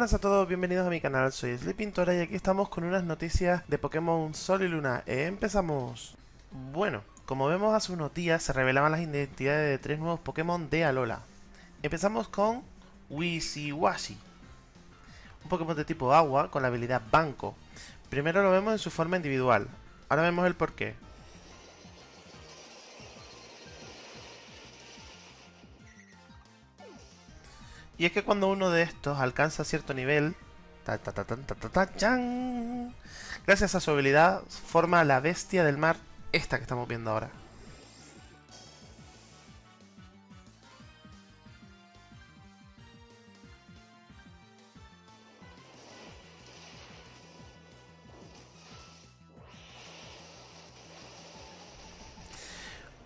buenas a todos, bienvenidos a mi canal, soy Sleepintora y aquí estamos con unas noticias de Pokémon Sol y Luna. ¡Empezamos! Bueno, como vemos hace unos días se revelaban las identidades de tres nuevos Pokémon de Alola. Empezamos con Wisiwashi, un Pokémon de tipo agua con la habilidad Banco. Primero lo vemos en su forma individual, ahora vemos el porqué. Y es que cuando uno de estos alcanza cierto nivel, gracias a su habilidad, forma la bestia del mar, esta que estamos viendo ahora.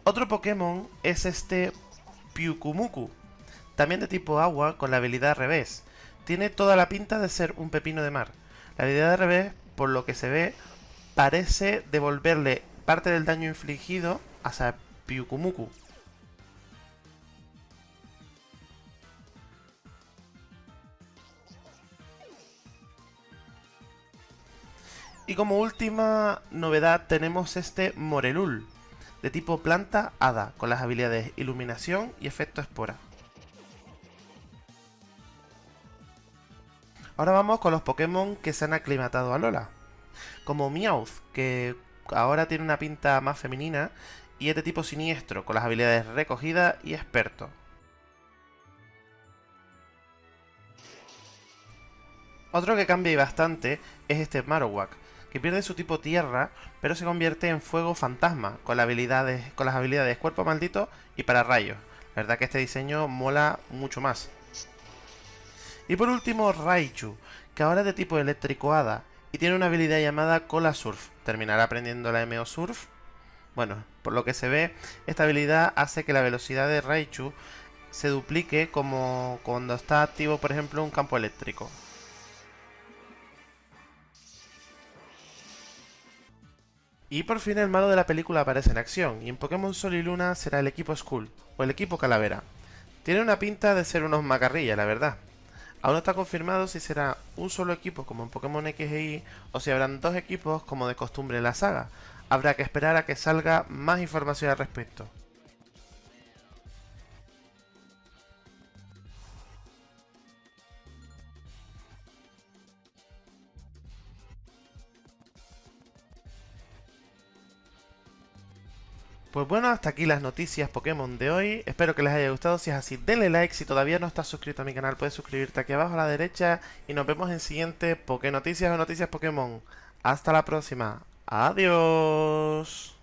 Otro Pokémon es este Pyukumuku, también de tipo agua con la habilidad revés. Tiene toda la pinta de ser un pepino de mar. La habilidad de revés, por lo que se ve, parece devolverle parte del daño infligido a Pyukumuku. Y como última novedad tenemos este Morelul, de tipo planta hada, con las habilidades iluminación y efecto espora. Ahora vamos con los Pokémon que se han aclimatado a Lola. Como Meowth, que ahora tiene una pinta más femenina y es de tipo siniestro, con las habilidades recogida y experto. Otro que cambia bastante es este Marowak, que pierde su tipo tierra, pero se convierte en fuego fantasma, con, las habilidades, con las habilidades cuerpo maldito y para rayos. La verdad que este diseño mola mucho más. Y por último, Raichu, que ahora es de tipo eléctrico hada y tiene una habilidad llamada Cola Surf. ¿Terminará aprendiendo la MO Surf? Bueno, por lo que se ve, esta habilidad hace que la velocidad de Raichu se duplique como cuando está activo, por ejemplo, un campo eléctrico. Y por fin el malo de la película aparece en acción, y en Pokémon Sol y Luna será el equipo Skull, o el equipo Calavera. Tiene una pinta de ser unos macarrillas, la verdad. Aún no está confirmado si será un solo equipo como en Pokémon X Y o si habrán dos equipos como de costumbre en la saga. Habrá que esperar a que salga más información al respecto. Pues bueno, hasta aquí las noticias Pokémon de hoy. Espero que les haya gustado. Si es así, denle like. Si todavía no estás suscrito a mi canal, puedes suscribirte aquí abajo a la derecha. Y nos vemos en siguiente Poké Noticias o Noticias Pokémon. Hasta la próxima. Adiós.